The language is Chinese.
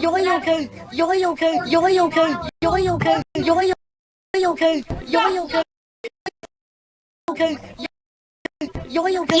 有没有坑？有没有坑？有有坑？有有坑？有有有坑？有有坑？有坑？有有坑？